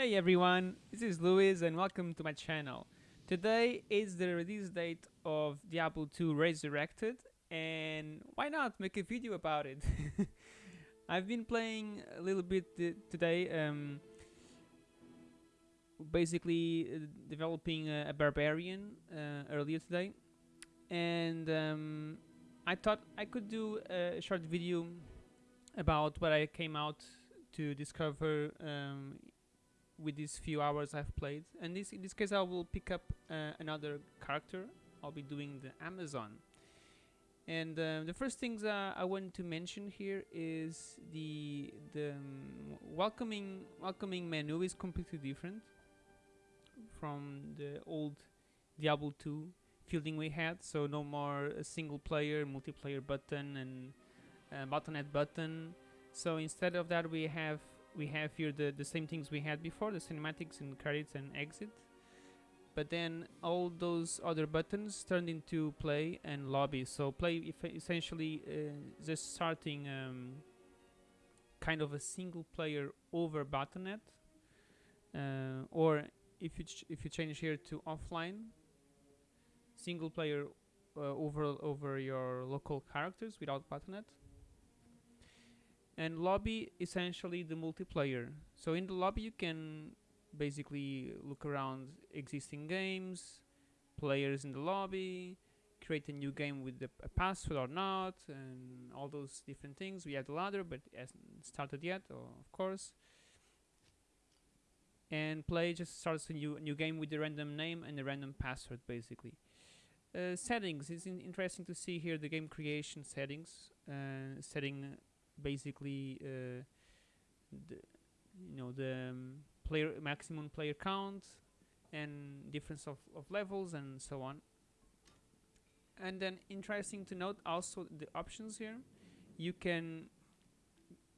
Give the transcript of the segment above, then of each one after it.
Hey everyone, this is Luis and welcome to my channel. Today is the release date of Diablo 2 Resurrected and why not make a video about it? I've been playing a little bit today, um, basically uh, developing a, a barbarian uh, earlier today and um, I thought I could do a short video about what I came out to discover um, with these few hours I've played. And this, in this case, I will pick up uh, another character. I'll be doing the Amazon. And uh, the first things uh, I want to mention here is the the um, welcoming welcoming menu is completely different from the old Diablo 2 fielding we had. So no more a single player multiplayer button and uh, Battle.net button. So instead of that, we have we have here the, the same things we had before, the cinematics and credits and exit. But then all those other buttons turned into play and lobby. So play essentially uh, just starting um, kind of a single player over Battle.net. Uh, or if you if you change here to offline, single player uh, over over your local characters without Battle.net and lobby essentially the multiplayer. So in the lobby you can basically look around existing games players in the lobby create a new game with a password or not and all those different things. We had the ladder but it hasn't started yet of course. And play just starts a new new game with a random name and a random password basically. Uh, settings. It's in interesting to see here the game creation settings. Uh, setting basically uh, the you know the um, player maximum player count and difference of, of levels and so on. And then interesting to note also the options here. You can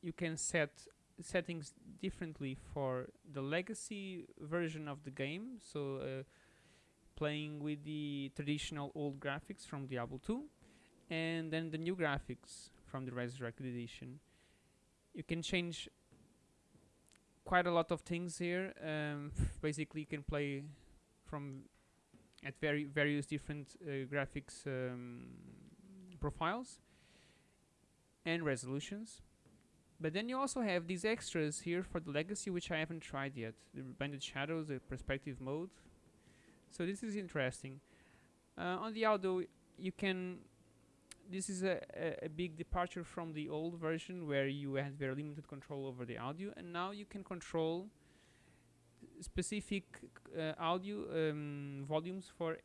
you can set settings differently for the legacy version of the game. So uh, playing with the traditional old graphics from Diablo 2 and then the new graphics from the Resurrected Edition. You can change quite a lot of things here. Um, basically, you can play from at very various different uh, graphics um, profiles and resolutions. But then you also have these extras here for the legacy, which I haven't tried yet. The Blended Shadows, the perspective mode. So this is interesting. Uh, on the audio, you can this is a, a, a, big departure from the old version where you had very limited control over the audio and now you can control specific uh, audio um, volumes for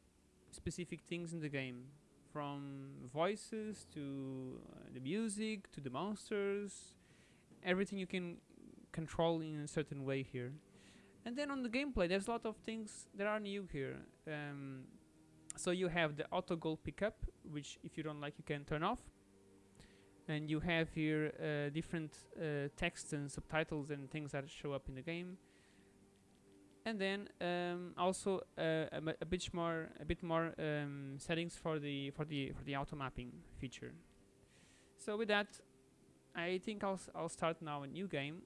specific things in the game. From voices to uh, the music to the monsters everything you can control in a certain way here. And then on the gameplay there's a lot of things that are new here. Um, so you have the auto goal pickup which if you don't like you can turn off. And you have here uh, different uh, text and subtitles and things that show up in the game. And then um, also uh, a, a, bit more a bit more um, settings for the for the for the auto mapping feature. So with that I think I'll, I'll start now a new game.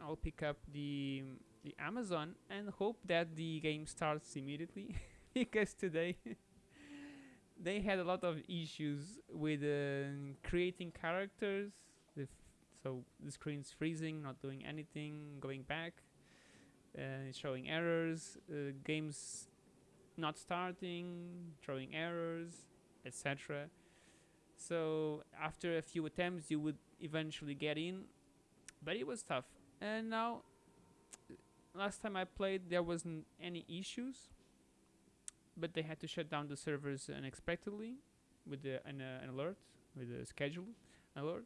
I'll pick up the the Amazon and hope that the game starts immediately because today they had a lot of issues with uh, creating characters. So the screen's freezing not doing anything going back uh, showing errors uh, games not starting throwing errors etc so after a few attempts you would eventually get in but it was tough. And now last time I played there wasn't any issues but they had to shut down the servers unexpectedly with the, an, uh, an alert, with a schedule alert.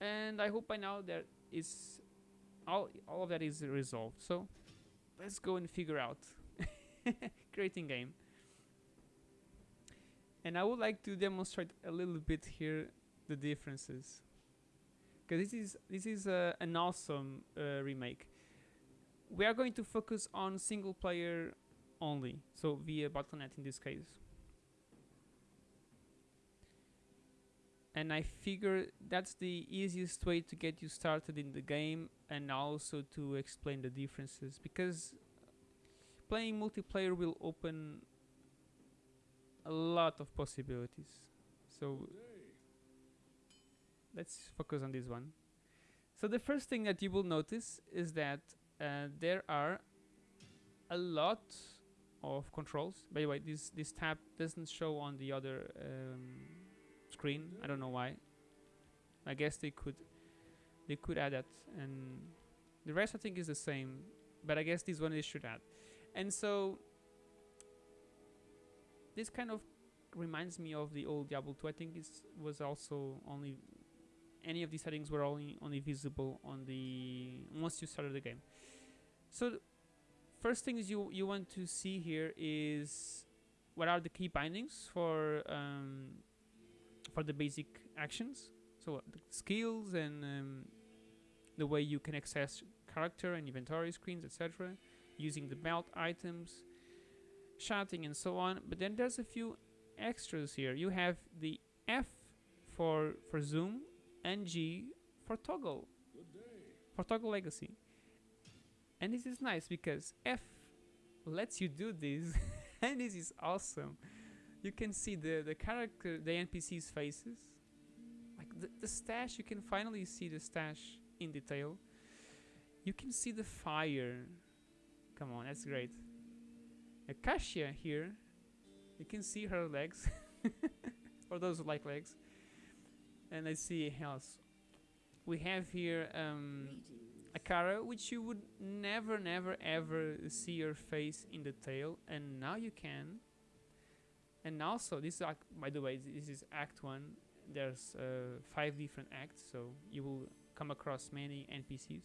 And I hope by now that is all, all of that is resolved. So let's go and figure out creating game. And I would like to demonstrate a little bit here the differences because this is this is uh, an awesome uh, remake. We are going to focus on single player only, so via Battle.net in this case. and I figure that's the easiest way to get you started in the game and also to explain the differences because playing multiplayer will open a lot of possibilities. So let's focus on this one. So the first thing that you will notice is that uh, there are a lot of controls. By the way, this this tab doesn't show on the other um, screen. I don't know why. I guess they could they could add that, and the rest I think is the same. But I guess this one they should add. And so this kind of reminds me of the old Diablo 2. I think it was also only any of these settings were only only visible on the once you started the game. So first things you you want to see here is what are the key bindings for um, for the basic actions. So the skills and um, the way you can access character and inventory screens, etc. Using the belt items, shouting and so on. But then there's a few extras here. You have the F for for zoom and G for toggle for toggle legacy. And this is nice because F lets you do this and this is awesome. You can see the, the character, the NPC's faces. Like the, the stash, you can finally see the stash in detail. You can see the fire. Come on, that's great. Kashya here, you can see her legs. For those who like legs. And I see else. We have here um, Akara, which you would never, never, ever see her face in the tail, and now you can. And also, this is act, by the way, this is Act One. There's uh, five different acts, so you will come across many NPCs.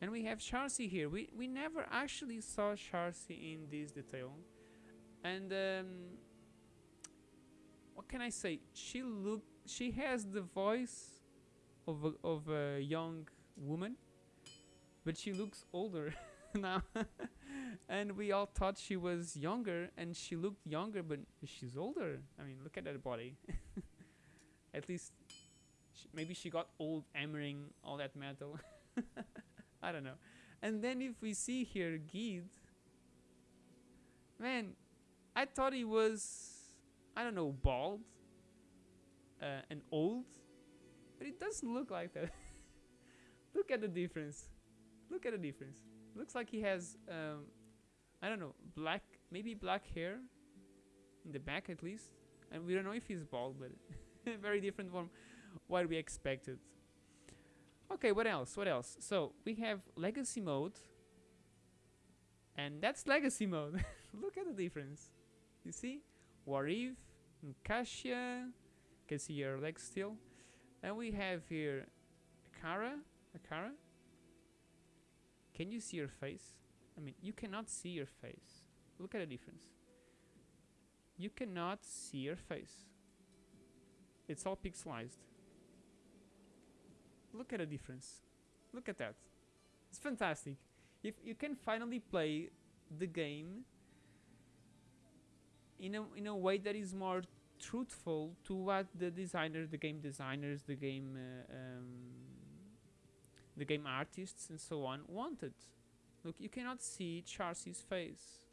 And we have Charsi here. We we never actually saw Charsi in this detail, and um, what can I say? She look she has the voice of a, of a young woman but she looks older now. and we all thought she was younger, and she looked younger, but she's older. I mean, look at that body. at least, she, maybe she got old hammering all that metal. I don't know. And then if we see here Gheed, man, I thought he was, I don't know, bald uh, and old, but it doesn't look like that. look at the difference. Look at the difference. Looks like he has, um, I don't know, black, maybe black hair in the back at least. And we don't know if he's bald, but very different from what we expected. Okay, what else? What else? So we have legacy mode, and that's legacy mode. Look at the difference. You see, Warriv, Kashya, can see your legs still, and we have here Akara, Akara, can you see your face? I mean, you cannot see your face. Look at the difference. You cannot see your face. It's all pixelized. Look at the difference. Look at that. It's fantastic. If you can finally play the game in a in a way that is more truthful to what the designers, the game designers, the game uh, um, the game artists and so on wanted. Look, you cannot see Charsi's face.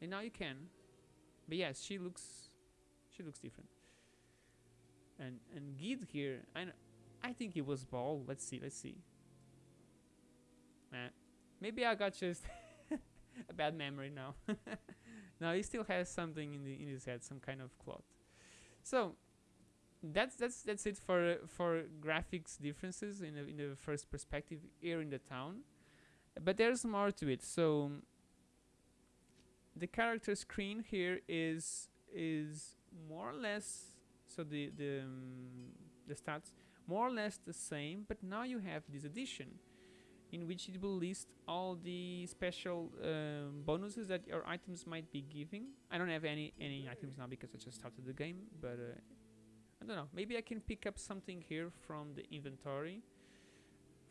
And now you can. But yes, she looks she looks different. And and Gheed here, I I think he was bald. Let's see, let's see. Uh, maybe I got just a bad memory now. now he still has something in the in his head, some kind of cloth. So that's that's that's it for for graphics differences in the, in the first perspective here in the town. But there's more to it. So the character screen here is is more or less so the the um, the stats more or less the same but now you have this addition in which it will list all the special um, bonuses that your items might be giving. I don't have any any items now because I just started the game but uh, I don't know. Maybe I can pick up something here from the inventory.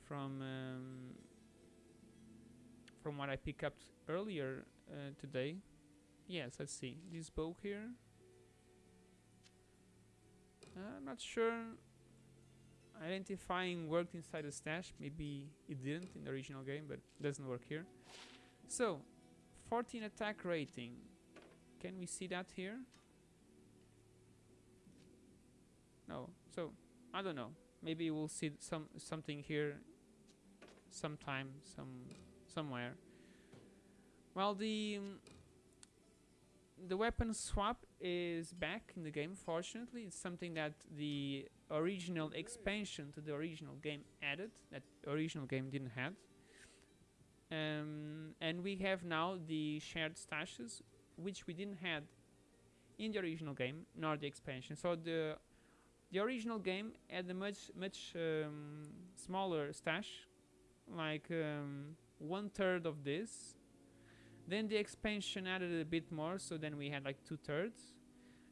From um, from what I picked up earlier uh, today. Yes, let's see. This bow here. I'm not sure identifying worked inside the stash. Maybe it didn't in the original game, but doesn't work here. So, 14 attack rating. Can we see that here? No. So, I don't know. Maybe we'll see some something here sometime, some somewhere. Well, the um, the weapon swap is back in the game. Fortunately, it's something that the original expansion to the original game added that original game didn't have. Um, and we have now the shared stashes, which we didn't have in the original game, nor the expansion. So the the original game had a much much um, smaller stash, like um, one third of this. Then the expansion added a bit more, so then we had like two thirds.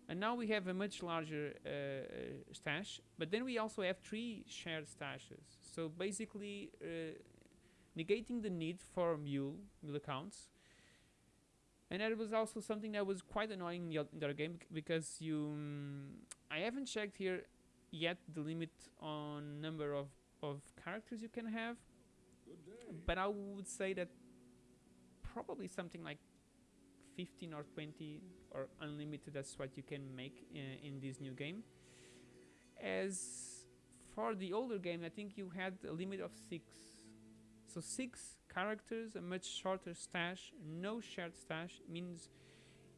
And now we have a much larger uh, uh, stash, but then we also have three shared stashes. So basically, uh, negating the need for mule mule accounts. And that was also something that was quite annoying in the, other game because you, um, I haven't checked here yet the limit on number of of characters you can have, but I would say that probably something like 15 or 20 or unlimited that's what you can make uh, in this new game. As for the older game I think you had a limit of six. So six characters a much shorter stash no shared stash means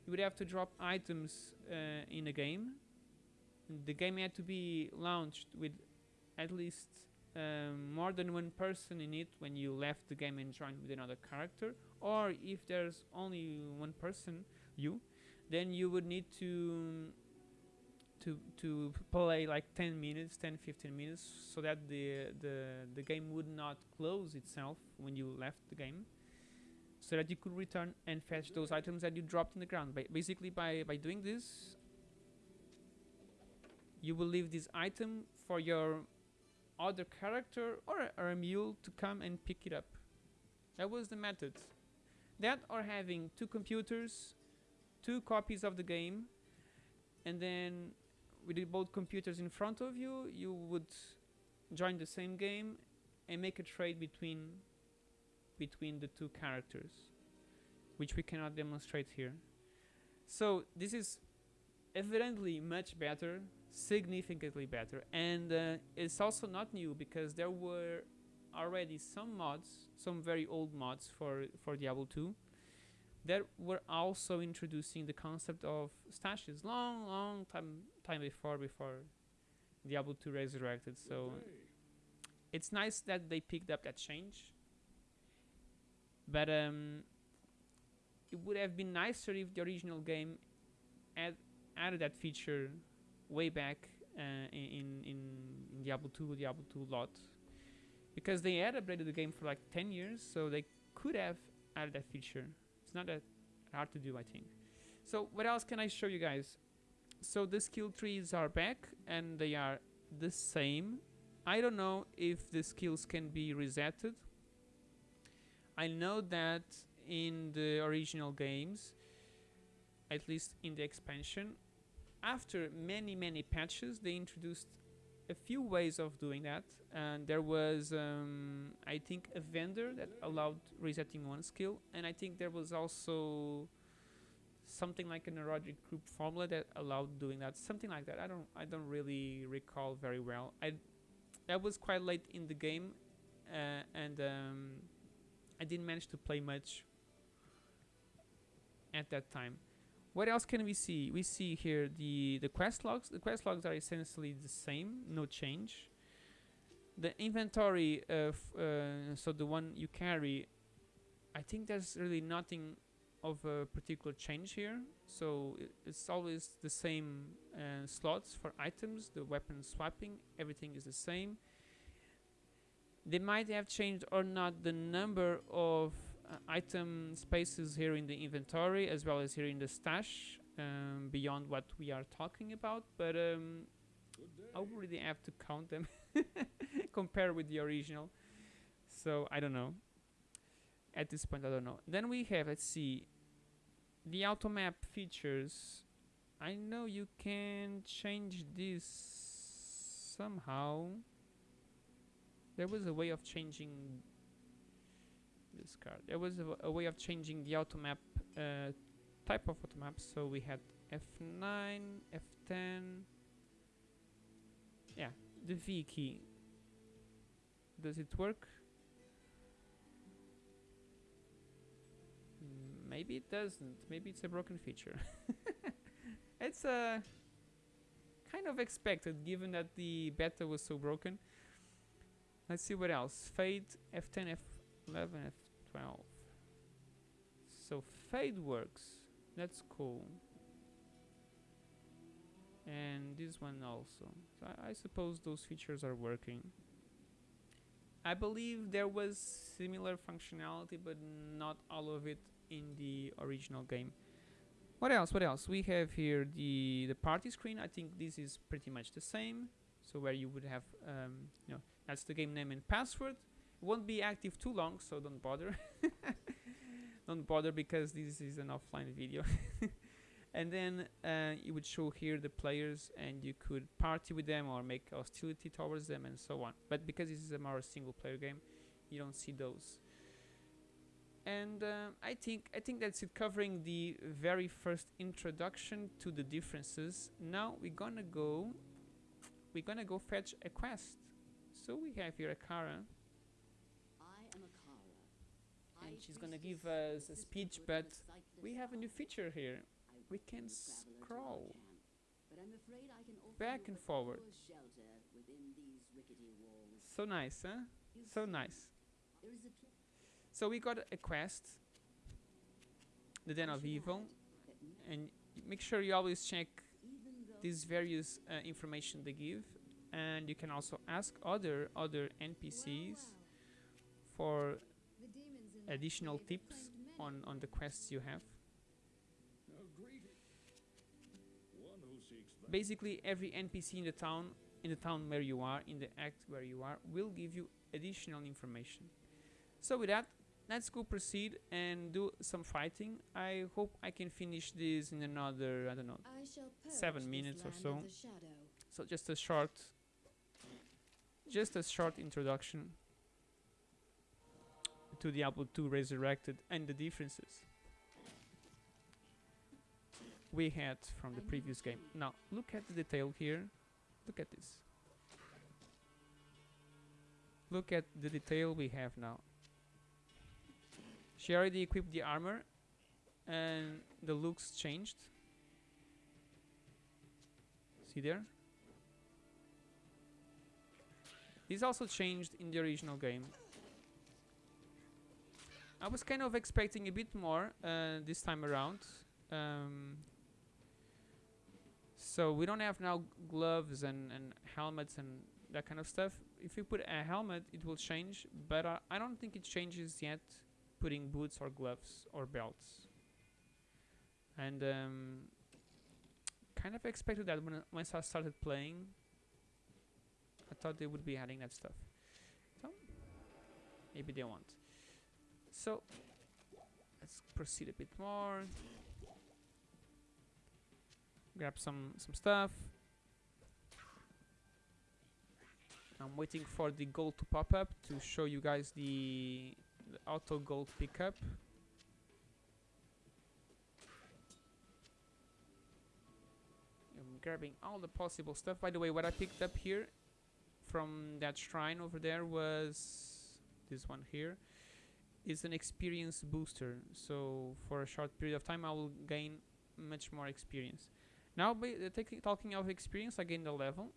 you would have to drop items uh, in a game the game had to be launched with at least um, more than one person in it when you left the game and joined with another character or if there's only one person you then you would need to to to play like 10 minutes 10 15 minutes so that the the the game would not close itself when you left the game so that you could return and fetch those items that you dropped in the ground. Ba basically by by doing this you will leave this item for your other character or a, or a mule to come and pick it up. That was the method. That or having two computers two copies of the game and then with both computers in front of you you would join the same game and make a trade between between the two characters which we cannot demonstrate here. So this is evidently much better significantly better. And uh, it's also not new because there were already some mods some very old mods for for Diablo 2 that were also introducing the concept of stashes long long time time before before Diablo 2 resurrected. So it's nice that they picked up that change. But um, it would have been nicer if the original game had added that feature way back uh, in, in in Diablo 2 Diablo 2 LoD because they had upgraded the game for like 10 years so they could have added that feature it's not that hard to do, I think. So what else can I show you guys? So the skill trees are back and they are the same. I don't know if the skills can be resetted. I know that in the original games, at least in the expansion, after many many patches, they introduced a few ways of doing that. And there was um, I think a vendor that allowed resetting one skill. And I think there was also something like a Horadric Cube formula that allowed doing that. Something like that. I don't I don't really recall very well. I that was quite late in the game uh, and um, I didn't manage to play much at that time what else can we see? We see here the, the quest logs. The quest logs are essentially the same, no change. The inventory, of, uh, so the one you carry, I think there's really nothing of a particular change here. So it's always the same uh, slots for items, the weapon swapping, everything is the same. They might have changed or not the number of uh, item spaces here in the inventory as well as here in the stash um, beyond what we are talking about but um, I really have to count them compare with the original. So I don't know. At this point I don't know. Then we have let's see the auto map features. I know you can change this somehow. There was a way of changing this card. There was a way of changing the auto map uh, type of auto map. So we had F9, F10. Yeah, the V key. Does it work? Maybe it doesn't. Maybe it's a broken feature. it's uh, kind of expected given that the beta was so broken. Let's see what else. Fade F10, F11, F12. So fade works. That's cool. And this one also. So I, I suppose those features are working. I believe there was similar functionality, but not all of it in the original game. What else? What else? We have here the the party screen. I think this is pretty much the same. So where you would have, um, you know, that's the game name and password. Won't be active too long, so don't bother. don't bother because this is an offline video. and then uh, it would show here the players, and you could party with them or make hostility towards them, and so on. But because this is a more single-player game, you don't see those. And uh, I think I think that's it, covering the very first introduction to the differences. Now we're gonna go. We're gonna go fetch a quest. So we have here a Kara, I am Akara. and I she's gonna give us a speech, but we have a new feature here. We can to scroll back and forward. So nice, huh? So nice. So we got a quest, the Den of Evil, and make sure you always check these various uh, information they give, and you can also ask other other NPCs for The demons in that additional tips on on the quests you have. A greeting. One who seeks thy Basically, every NPC in the town, in the town where you are, in the act where you are, will give you additional information. So with that, let's go proceed and do some fighting. I hope I can finish this in another, I don't know, I seven minutes or so. of the shadow. So just a short, just a short introduction to Diablo 2 Resurrected and the differences we had from the previous game. Now look at the detail here. Look at this. Look at the detail we have now. She already equipped the armor and the looks changed. See there? This also changed in the original game. I was kind of expecting a bit more uh, this time around. Um, so we don't have now gloves and, and helmets and that kind of stuff. If you put a helmet, it will change, but uh, I don't think it changes yet putting boots or gloves or belts. And um, kind of expected that when once I started playing. I thought they would be adding that stuff. So maybe they won't. So let's proceed a bit more. Grab some some stuff. I'm waiting for the gold to pop up to show you guys the, the auto gold pickup. I'm grabbing all the possible stuff. By the way, what I picked up here from that shrine over there was this one here. It's an experience booster. So for a short period of time, I will gain much more experience. Now, ba- uh, talking of experience, I gained a level,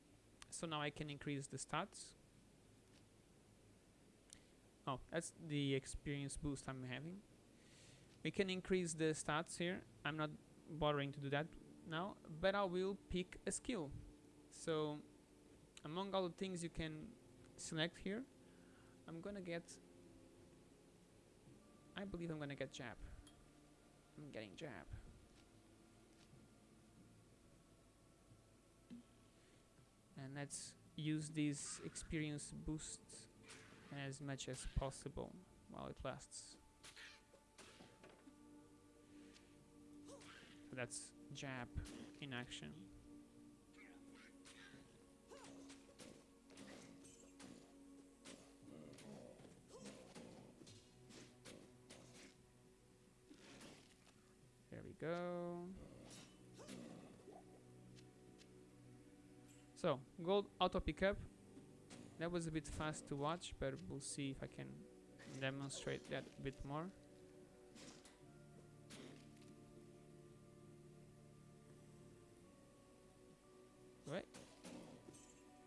so now I can increase the stats. Oh, that's the experience boost I'm having. We can increase the stats here. I'm not bothering to do that now, but I will pick a skill. So, among all the things you can select here, I'm gonna get. I believe I'm gonna get jab. I'm getting jab. and let's use these experience boosts as much as possible while it lasts. So that's jab in action. Go. So, gold auto pickup. That was a bit fast to watch, but we'll see if I can demonstrate that a bit more. Right.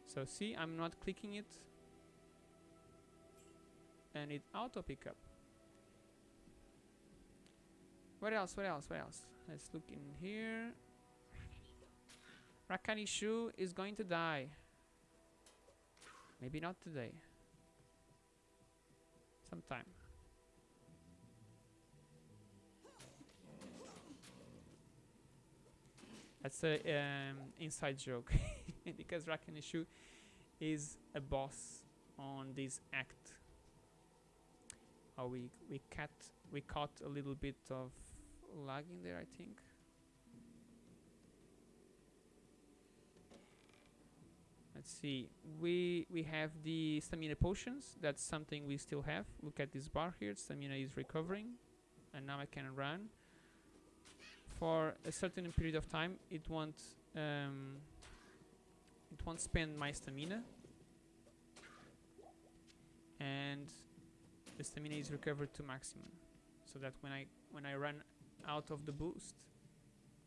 So see, I'm not clicking it, and it auto pickup. What else? What else? What else? Let's look in here. Rakanishu is going to die. Maybe not today. Sometime. That's a um, inside joke because Rakanishu is a boss on this act. Oh, we we cut we caught a little bit of lag in there, I think. Let's see. We we have the stamina potions. That's something we still have. Look at this bar here. Stamina is recovering, and now I can run. For a certain period of time, it won't um, it won't spend my stamina, and the stamina is recovered to maximum, so that when I when I run out of the boost,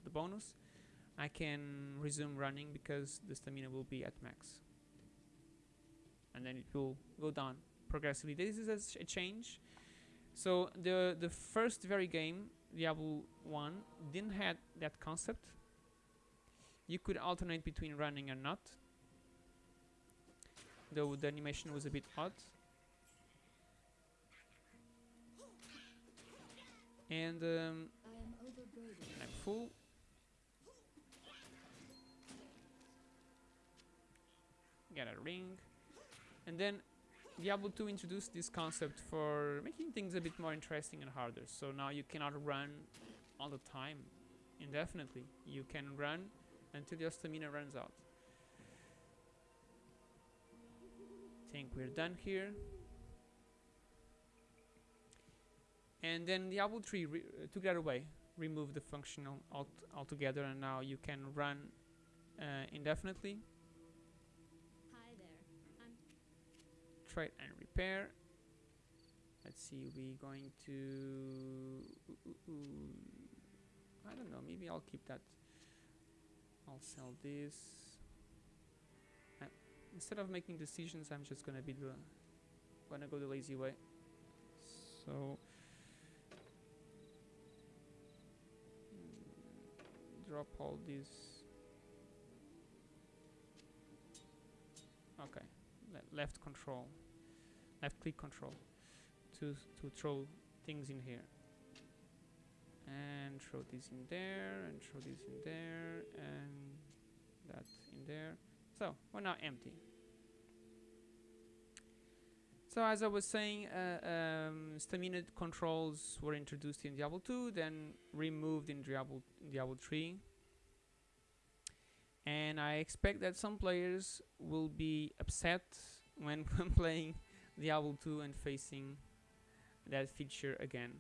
the bonus, I can resume running because the stamina will be at max. And then it will go down progressively. This is a, change. So the the first very game, Diablo 1, didn't had that concept. You could alternate between running and not. Though the animation was a bit odd. And um, Get a ring. And then Diablo 2 introduced this concept for making things a bit more interesting and harder. So now you cannot run all the time indefinitely. You can run until your stamina runs out. Think we're done here. And then Diablo 3 uh, took that away, removed the functional alt- altogether, and now you can run uh, indefinitely. Hi there. I'm trade and repair. Let's see, we're going to. ooh, ooh, ooh. I don't know. Maybe I'll keep that. I'll sell this. Uh, instead of making decisions, I'm just gonna be the. Gonna go the lazy way. So. Drop all these. Okay le- left control, left click control to to throw things in here. And throw this in there, and throw this in there, and that in there. So we're now empty. So as I was saying, uh, um, stamina controls were introduced in Diablo 2, then removed in Diablo Diablo 3 and I expect that some players will be upset when playing Diablo 2 and facing that feature again.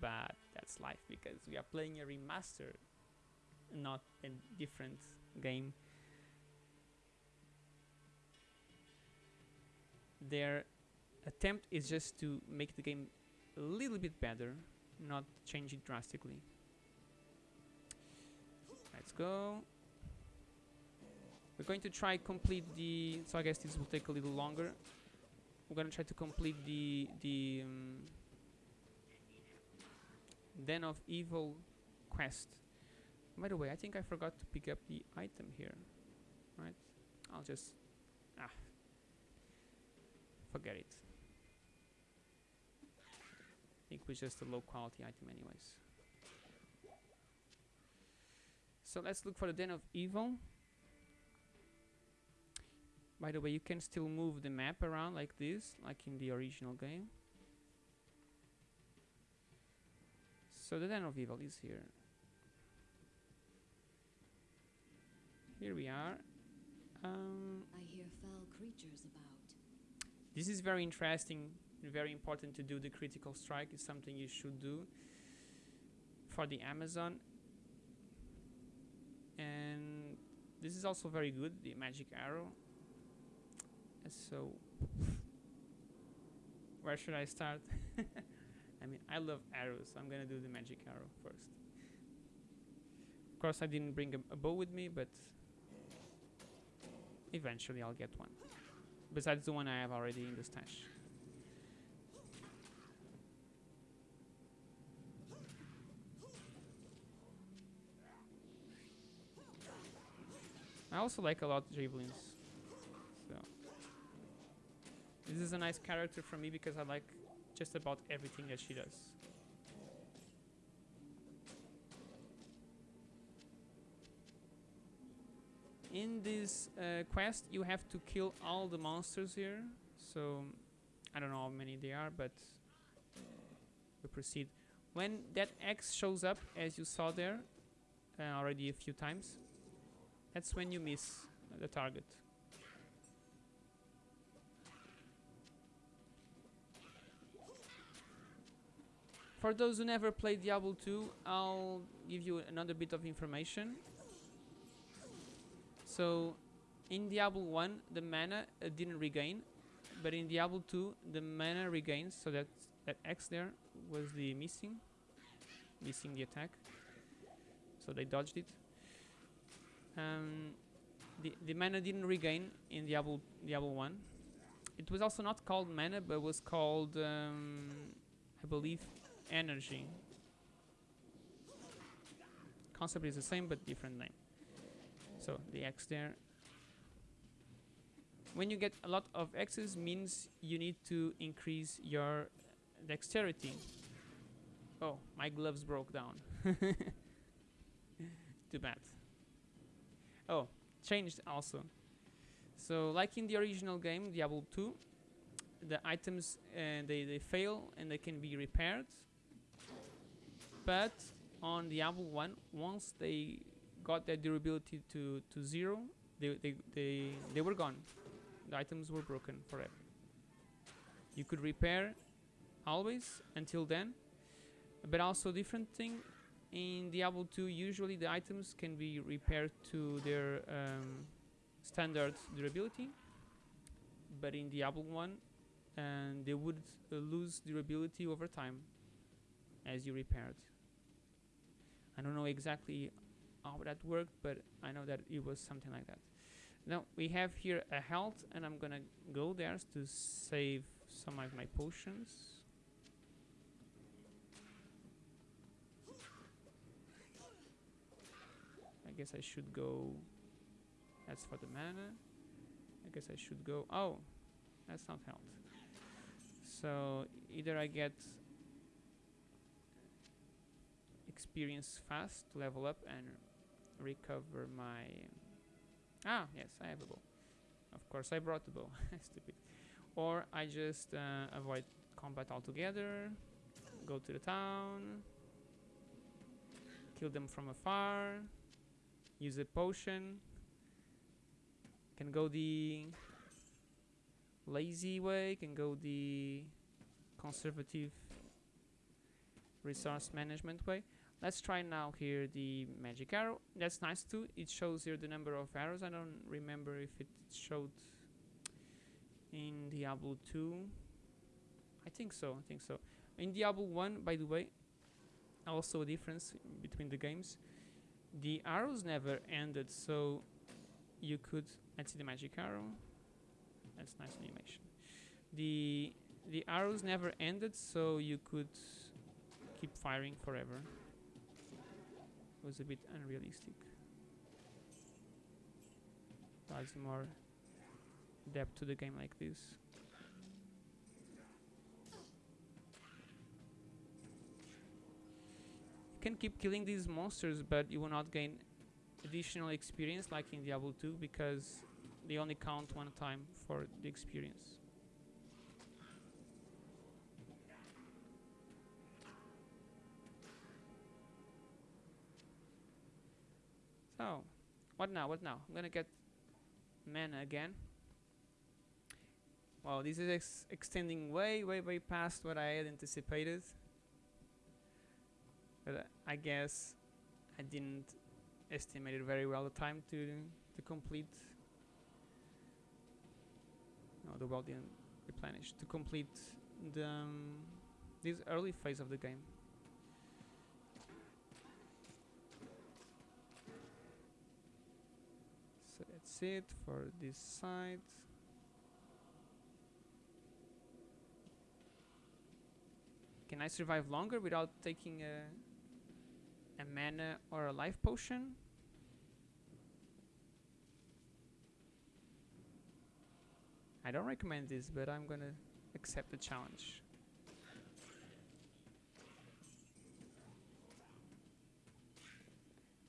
But that's life because we are playing a remaster, not a different game. Their attempt is just to make the game a little bit better, not change it drastically. Let's go. We're going to try complete the. So I guess this will take a little longer. We're gonna try to complete the the um, Den of Evil quest. By the way, I think I forgot to pick up the item here. Right? I'll just ah forget it. Think it was just a low quality item, anyways. So let's look for the Den of Evil. By the way, you can still move the map around like this, like in the original game. So the Den of Evil is here. here we are. Um, I hear foul creatures about. this is very interesting very important to do the critical strike. It's something you should do for the Amazon. And this is also very good, the magic arrow. So, where should I start? I mean, I love arrows, so I'm gonna do the magic arrow first. Of course, I didn't bring a, a bow with me, but eventually I'll get one. Besides the one I have already in the stash. I also like a lot javelins. So this is a nice character for me because I like just about everything that she does. In this uh, quest, you have to kill all the monsters here. So I don't know how many they are, but we proceed. When that X shows up, as you saw there uh, already a few times, that's when you miss the target. For those who never played Diablo 2, I'll give you another bit of information. So, in Diablo 1, the mana uh, didn't regain, but in Diablo 2, the mana regains. So that that X there was the missing, missing the attack. So they dodged it. Um, the the mana didn't regain in Diablo Diablo 1. It was also not called mana, but was called, um, I believe, energy. Concept is the same, but different name. So the X there. When you get a lot of X's means you need to increase your dexterity. Oh, my gloves broke down. Too bad. Oh, changed also. So like in the original game, Diablo 2, the items uh, they, they fail and they can be repaired. But on Diablo 1, once they got their durability to, to zero, they, they, they, they were gone. The items were broken forever. You could repair always until then. But also different thing in Diablo 2 usually the items can be repaired to their um, standard durability. But in Diablo 1 and they would uh, lose durability over time as you repaired. I don't know exactly how that worked, but I know that it was something like that. Now we have here a health, and I'm gonna go there to save some of my potions. Guess I should go. That's for the mana. I guess I should go. Oh, that's not health. So either I get experience fast to level up and recover my ah yes I have a bow of course I brought the bow stupid or I just uh, avoid combat altogether go to the town kill them from afar use a potion. Can go the lazy way can go the conservative resource management way. Let's try now here the magic arrow. That's nice too. It shows here the number of arrows. I don't remember if it showed in Diablo 2 I think so I think so. In Diablo 1 by the way also a difference between the games the arrows never ended so you could let's see the magic arrow that's nice animation the the arrows never ended so you could keep firing forever It was a bit unrealistic. Adds more depth to the game like this. Can keep killing these monsters, but you will not gain additional experience like in Diablo 2 because they only count one time for the experience. So, What now? What now? I'm gonna get mana again. Wow, this is ex extending way, way, way past what I had anticipated. But I guess I didn't estimate it very well the time to to complete. No, the world didn't replenish to complete the um, this early phase of the game. So that's it for this side. Can I survive longer without taking a a mana or a life potion? I don't recommend this, but I'm gonna accept the challenge.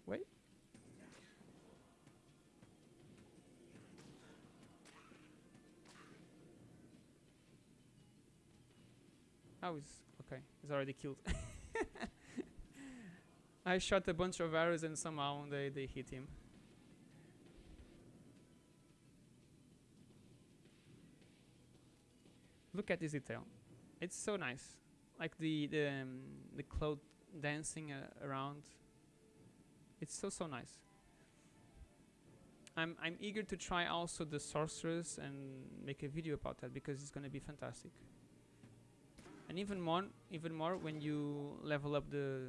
Wait. Oh, he's okay. He's already killed. I shot a bunch of arrows and somehow they, they hit him. Look at this detail. It's so nice. Like the the, um, the cloud dancing uh, around. It's so so nice. I'm I'm eager to try also the sorceress and make a video about that because it's gonna be fantastic. And even more even more when you level up the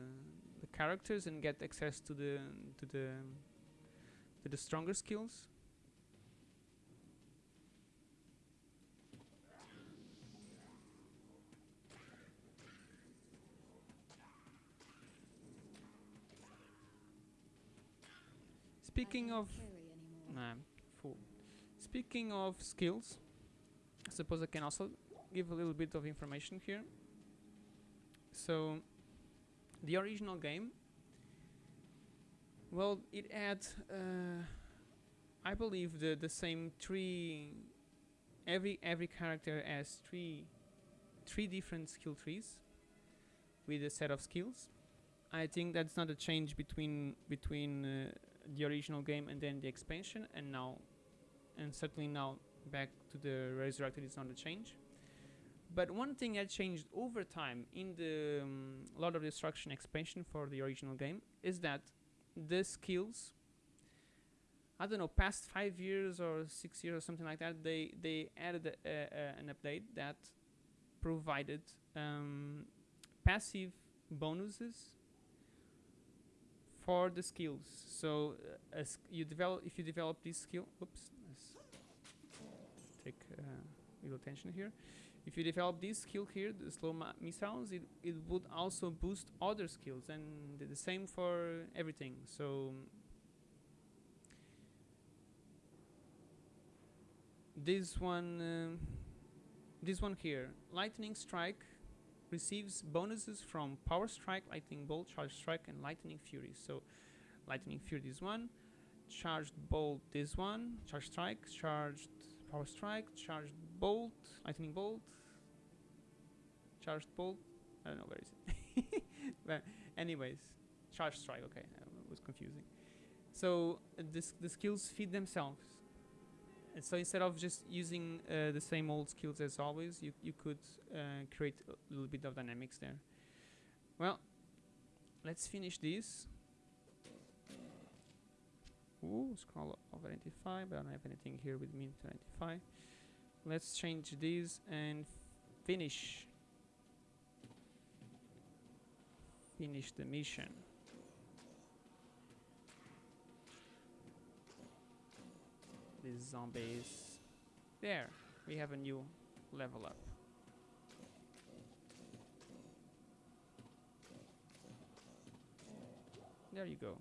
the characters and get access to the to the to the stronger skills. Speaking of. Nah, I'm. Speaking of skills, I suppose I can also give a little bit of information here. So, the original game, well, it had, uh, I believe, the the same three. Every every character has three, three different skill trees, with a set of skills. I think that's not a change between between uh, the original game and then the expansion and now and certainly now back to the resurrected is not a change but one thing that changed over time in the um, lord of destruction expansion for the original game is that the skills i don't know past five years or six years or something like that they they added a, a, an update that provided um, passive bonuses for the skills. So uh, as you develop, if you develop this skill, oops, take uh, little attention here. If you develop this skill here, the slow missiles, it it would also boost other skills, and the, same for everything. So this one, um this one here, lightning strike receives bonuses from Power Strike, Lightning Bolt, Charge Strike, and Lightning Fury. So, Lightning Fury this one, Charged Bolt this one, Charge Strike, Charged Power Strike, Charged Bolt, Lightning Bolt, Charged Bolt. I don't know where is it. but anyways, Charge Strike. Okay, that was confusing. So uh, this the skills feed themselves. So instead of just using uh, the same old skills as always, you you could uh, create a little bit of dynamics there. Well, let's finish this. Ooh, scroll of identify, but I don't have anything here with me to identify. Let's change this and finish. Finish the mission. These zombies. There, we have a new level up. There you go.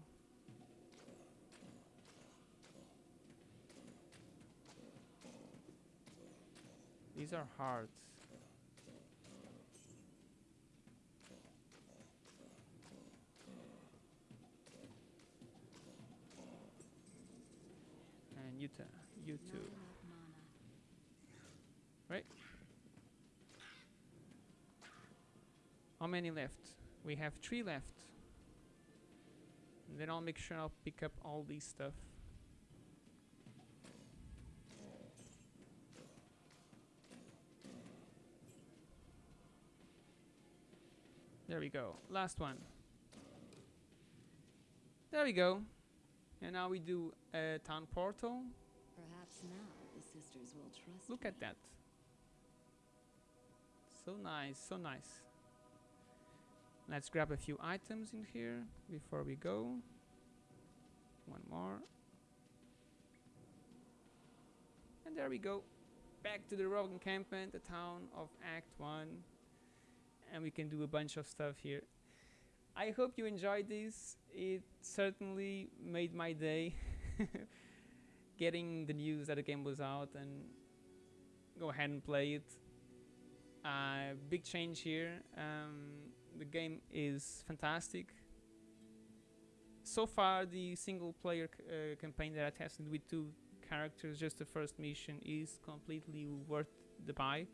These are hard. you too. Right? How many left? We have three left. And then I'll make sure I'll pick up all these stuff. There we go. Last one. There we go. And now we do a town portal. Perhaps now the sisters will trust Look at that. So nice, so nice. Let's grab a few items in here before we go. One more. And there we go. Back to the rogue encampment, the town of Act 1. And we can do a bunch of stuff here. I hope you enjoyed this. It certainly made my day getting the news that the game was out and go ahead and play it. Uh, big change here. Um, the game is fantastic. So far, the single player uh, campaign that I tested with two characters, just the first mission, is completely worth the buy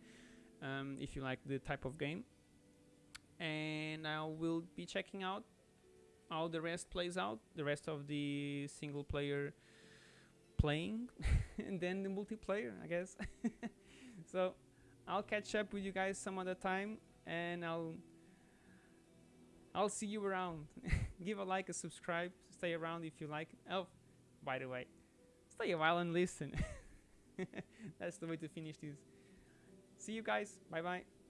um, if you like the type of game. And I will be checking out how the rest plays out, the rest of the single player playing, and then the multiplayer, I guess. so I'll catch up with you guys some other time, and I'll I'll see you around. Give a like, a subscribe, stay around if you like. Oh, by the way, stay a while and listen. That's the way to finish this. See you guys. Bye bye.